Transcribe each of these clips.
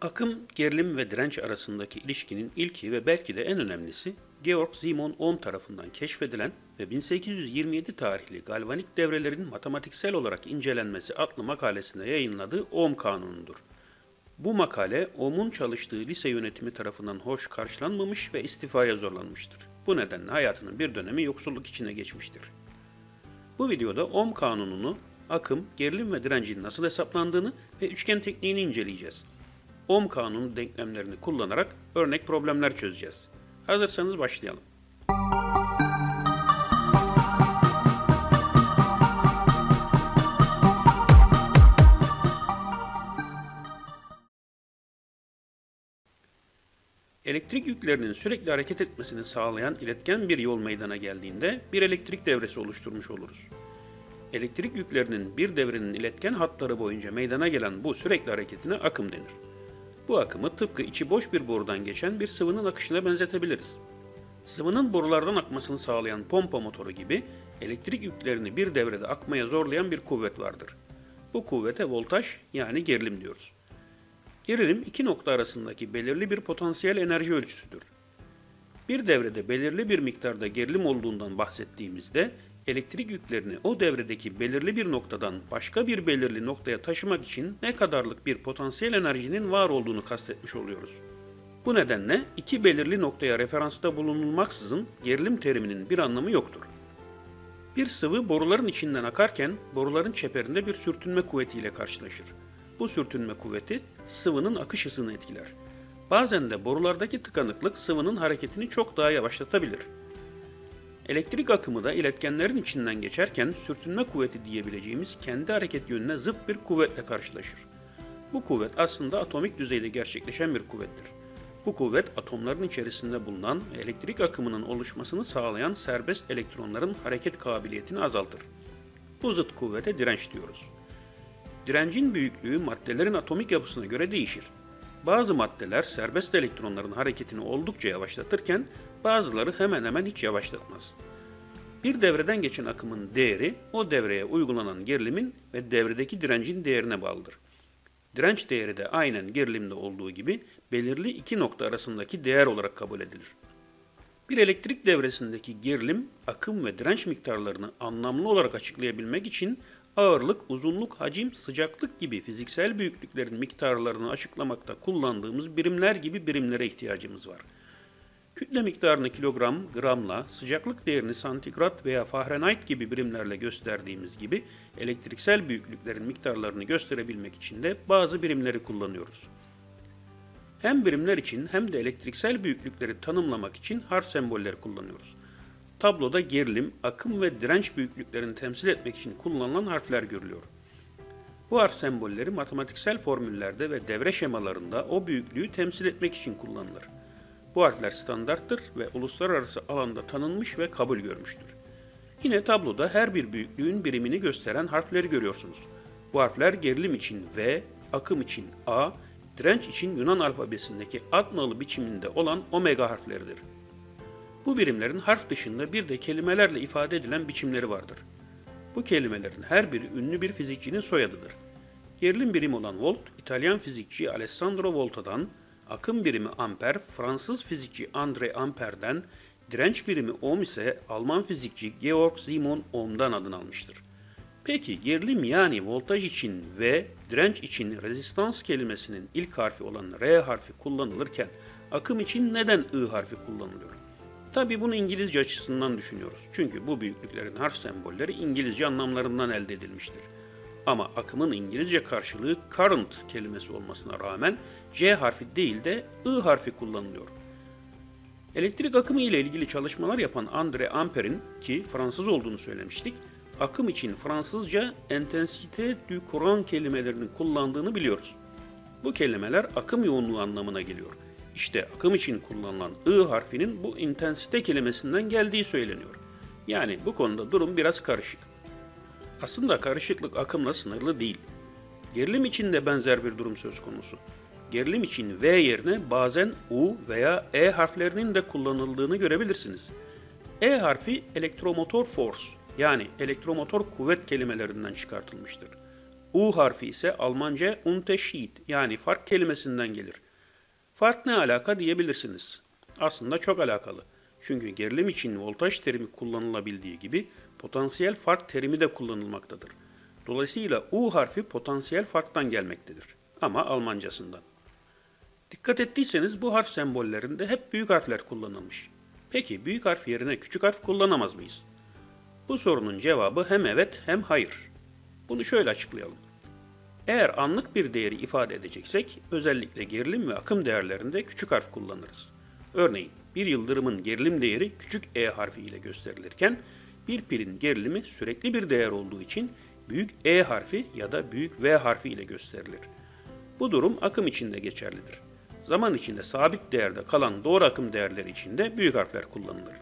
Akım, gerilim ve direnç arasındaki ilişkinin ilki ve belki de en önemlisi Georg Simon Ohm tarafından keşfedilen ve 1827 tarihli galvanik devrelerin matematiksel olarak incelenmesi adlı makalesinde yayınladığı Ohm kanunudur. Bu makale Ohm'un çalıştığı lise yönetimi tarafından hoş karşılanmamış ve istifaya zorlanmıştır. Bu nedenle hayatının bir dönemi yoksulluk içine geçmiştir. Bu videoda Ohm kanununu, akım, gerilim ve direncin nasıl hesaplandığını ve üçgen tekniğini inceleyeceğiz. Ohm kanunu denklemlerini kullanarak örnek problemler çözeceğiz. Hazırsanız başlayalım. Elektrik yüklerinin sürekli hareket etmesini sağlayan iletken bir yol meydana geldiğinde bir elektrik devresi oluşturmuş oluruz. Elektrik yüklerinin bir devrenin iletken hatları boyunca meydana gelen bu sürekli hareketine akım denir. Bu akımı tıpkı içi boş bir borudan geçen bir sıvının akışına benzetebiliriz. Sıvının borulardan akmasını sağlayan pompa motoru gibi elektrik yüklerini bir devrede akmaya zorlayan bir kuvvet vardır. Bu kuvvete voltaj yani gerilim diyoruz. Gerilim iki nokta arasındaki belirli bir potansiyel enerji ölçüsüdür. Bir devrede belirli bir miktarda gerilim olduğundan bahsettiğimizde elektrik yüklerini o devredeki belirli bir noktadan başka bir belirli noktaya taşımak için ne kadarlık bir potansiyel enerjinin var olduğunu kastetmiş oluyoruz. Bu nedenle iki belirli noktaya referansta bulunulmaksızın gerilim teriminin bir anlamı yoktur. Bir sıvı boruların içinden akarken boruların çeperinde bir sürtünme kuvvetiyle karşılaşır. Bu sürtünme kuvveti sıvının akış hızını etkiler. Bazen de borulardaki tıkanıklık sıvının hareketini çok daha yavaşlatabilir. Elektrik akımı da iletkenlerin içinden geçerken sürtünme kuvveti diyebileceğimiz kendi hareket yönüne zıt bir kuvvetle karşılaşır. Bu kuvvet aslında atomik düzeyde gerçekleşen bir kuvvettir. Bu kuvvet atomların içerisinde bulunan elektrik akımının oluşmasını sağlayan serbest elektronların hareket kabiliyetini azaltır. Bu zıt kuvvete direnç diyoruz. Direncin büyüklüğü maddelerin atomik yapısına göre değişir. Bazı maddeler serbest elektronların hareketini oldukça yavaşlatırken bazıları hemen hemen hiç yavaşlatmaz. Bir devreden geçen akımın değeri o devreye uygulanan gerilimin ve devredeki direncin değerine bağlıdır. Direnç değeri de aynen gerilimde olduğu gibi belirli iki nokta arasındaki değer olarak kabul edilir. Bir elektrik devresindeki gerilim, akım ve direnç miktarlarını anlamlı olarak açıklayabilmek için ağırlık, uzunluk, hacim, sıcaklık gibi fiziksel büyüklüklerin miktarlarını açıklamakta kullandığımız birimler gibi birimlere ihtiyacımız var. Kütle miktarını kilogram, gramla, sıcaklık değerini santigrat veya Fahrenheit gibi birimlerle gösterdiğimiz gibi elektriksel büyüklüklerin miktarlarını gösterebilmek için de bazı birimleri kullanıyoruz. Hem birimler için hem de elektriksel büyüklükleri tanımlamak için harf sembolleri kullanıyoruz. Tabloda gerilim, akım ve direnç büyüklüklerini temsil etmek için kullanılan harfler görülüyor. Bu harf sembolleri matematiksel formüllerde ve devre şemalarında o büyüklüğü temsil etmek için kullanılır. Bu harfler standarttır ve uluslararası alanda tanınmış ve kabul görmüştür. Yine tabloda her bir büyüklüğün birimini gösteren harfleri görüyorsunuz. Bu harfler gerilim için V, akım için A, direnç için Yunan alfabesindeki atmalı biçiminde olan omega harfleridir. Bu birimlerin harf dışında bir de kelimelerle ifade edilen biçimleri vardır. Bu kelimelerin her biri ünlü bir fizikçinin soyadıdır. Gerilim birimi olan volt, İtalyan fizikçi Alessandro Volta'dan, akım birimi amper, Fransız fizikçi André Ampere'den, direnç birimi ohm ise Alman fizikçi Georg Simon Ohm'dan adını almıştır. Peki gerilim yani voltaj için ve direnç için rezistans kelimesinin ilk harfi olan R harfi kullanılırken akım için neden I harfi kullanılıyor? Tabi bunu İngilizce açısından düşünüyoruz. Çünkü bu büyüklüklerin harf sembolleri İngilizce anlamlarından elde edilmiştir. Ama akımın İngilizce karşılığı current kelimesi olmasına rağmen C harfi değil de I harfi kullanılıyor. Elektrik akımı ile ilgili çalışmalar yapan André Ampere'in ki Fransız olduğunu söylemiştik, akım için Fransızca intensité du courant kelimelerini kullandığını biliyoruz. Bu kelimeler akım yoğunluğu anlamına geliyor. İşte akım için kullanılan I harfinin bu intensite kelimesinden geldiği söyleniyor. Yani bu konuda durum biraz karışık. Aslında karışıklık akımla sınırlı değil. Gerilim için de benzer bir durum söz konusu. Gerilim için V yerine bazen U veya E harflerinin de kullanıldığını görebilirsiniz. E harfi elektromotor force yani elektromotor kuvvet kelimelerinden çıkartılmıştır. U harfi ise Almanca Unterschied yani fark kelimesinden gelir. Fark ne alaka diyebilirsiniz. Aslında çok alakalı. Çünkü gerilim için voltaj terimi kullanılabildiği gibi potansiyel fark terimi de kullanılmaktadır. Dolayısıyla U harfi potansiyel farktan gelmektedir. Ama Almancasından. Dikkat ettiyseniz bu harf sembollerinde hep büyük harfler kullanılmış. Peki büyük harf yerine küçük harf kullanamaz mıyız? Bu sorunun cevabı hem evet hem hayır. Bunu şöyle açıklayalım. Eğer anlık bir değeri ifade edeceksek özellikle gerilim ve akım değerlerinde küçük harf kullanırız. Örneğin bir yıldırımın gerilim değeri küçük e harfi ile gösterilirken bir pilin gerilimi sürekli bir değer olduğu için büyük E harfi ya da büyük V harfi ile gösterilir. Bu durum akım için de geçerlidir. Zaman içinde sabit değerde kalan doğru akım değerleri için de büyük harfler kullanılır.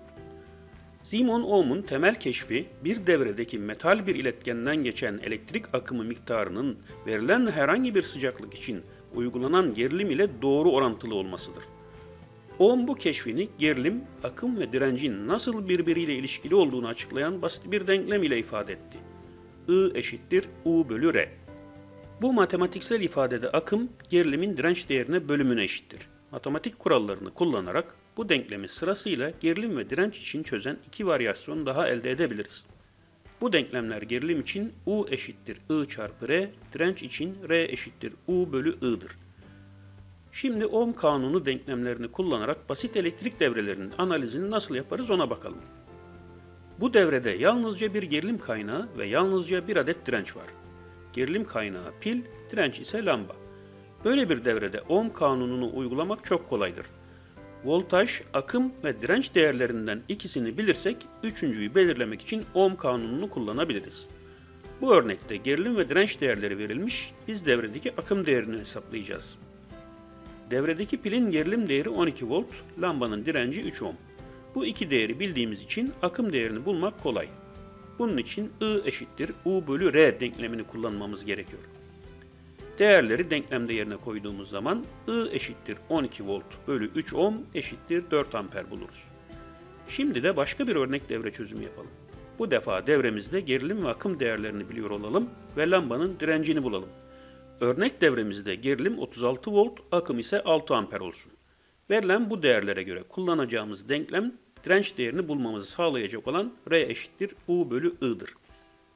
Simon Ohm'un temel keşfi bir devredeki metal bir iletkenden geçen elektrik akımı miktarının verilen herhangi bir sıcaklık için uygulanan gerilim ile doğru orantılı olmasıdır. Ohm bu keşfini gerilim, akım ve direncin nasıl birbiriyle ilişkili olduğunu açıklayan basit bir denklem ile ifade etti. I eşittir U bölü R. Bu matematiksel ifadede akım gerilimin direnç değerine bölümüne eşittir. Matematik kurallarını kullanarak bu denklemi sırasıyla gerilim ve direnç için çözen iki varyasyon daha elde edebiliriz. Bu denklemler gerilim için U eşittir I çarpı R, direnç için R eşittir U bölü I'dır. Şimdi Ohm kanunu denklemlerini kullanarak basit elektrik devrelerinin analizini nasıl yaparız ona bakalım. Bu devrede yalnızca bir gerilim kaynağı ve yalnızca bir adet direnç var. Gerilim kaynağı pil, direnç ise lamba. Böyle bir devrede ohm kanununu uygulamak çok kolaydır. Voltaj, akım ve direnç değerlerinden ikisini bilirsek üçüncüyü belirlemek için ohm kanununu kullanabiliriz. Bu örnekte gerilim ve direnç değerleri verilmiş, biz devredeki akım değerini hesaplayacağız. Devredeki pilin gerilim değeri 12 volt, lambanın direnci 3 ohm. Bu iki değeri bildiğimiz için akım değerini bulmak kolay. Bunun için I eşittir U bölü R denklemini kullanmamız gerekiyor. Değerleri denklemde yerine koyduğumuz zaman I eşittir 12 volt bölü 3 ohm eşittir 4 amper buluruz. Şimdi de başka bir örnek devre çözümü yapalım. Bu defa devremizde gerilim ve akım değerlerini biliyor olalım ve lambanın direncini bulalım. Örnek devremizde gerilim 36 volt, akım ise 6 amper olsun. Verilen bu değerlere göre kullanacağımız denklem direnç değerini bulmamızı sağlayacak olan R eşittir U bölü I'dır.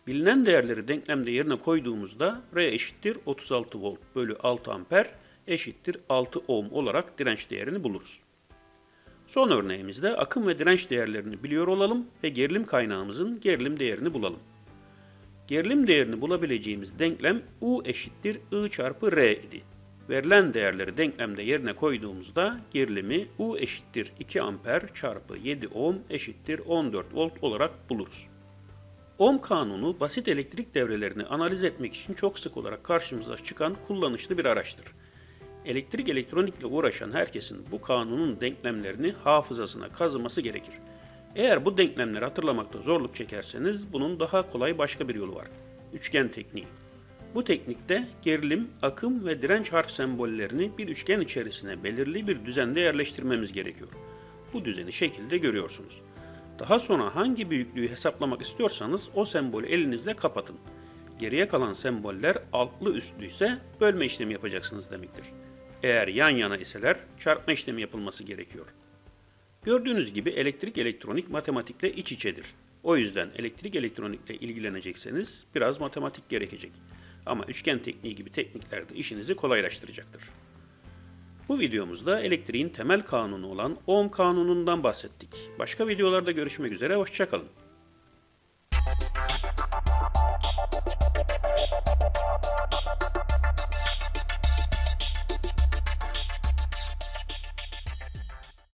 Bilinen değerleri denklemde yerine koyduğumuzda R eşittir 36 volt bölü 6 amper eşittir 6 ohm olarak direnç değerini buluruz. Son örneğimizde akım ve direnç değerlerini biliyor olalım ve gerilim kaynağımızın gerilim değerini bulalım. Gerilim değerini bulabileceğimiz denklem U eşittir I çarpı R idi. Verilen değerleri denklemde yerine koyduğumuzda gerilimi U eşittir 2 amper çarpı 7 ohm eşittir 14 volt olarak buluruz. Ohm kanunu basit elektrik devrelerini analiz etmek için çok sık olarak karşımıza çıkan kullanışlı bir araçtır. Elektrik elektronikle uğraşan herkesin bu kanunun denklemlerini hafızasına kazıması gerekir. Eğer bu denklemleri hatırlamakta zorluk çekerseniz bunun daha kolay başka bir yolu var. Üçgen tekniği. Bu teknikte gerilim, akım ve direnç harf sembollerini bir üçgen içerisine belirli bir düzende yerleştirmemiz gerekiyor. Bu düzeni şekilde görüyorsunuz. Daha sonra hangi büyüklüğü hesaplamak istiyorsanız o sembolü elinizle kapatın. Geriye kalan semboller altlı üstlü ise bölme işlemi yapacaksınız demektir. Eğer yan yana iseler çarpma işlemi yapılması gerekiyor. Gördüğünüz gibi elektrik elektronik matematikle iç içedir. O yüzden elektrik elektronikle ilgilenecekseniz biraz matematik gerekecek. Ama üçgen tekniği gibi teknikler de işinizi kolaylaştıracaktır. Bu videomuzda elektriğin temel kanunu olan Ohm kanunundan bahsettik. Başka videolarda görüşmek üzere, hoşçakalın.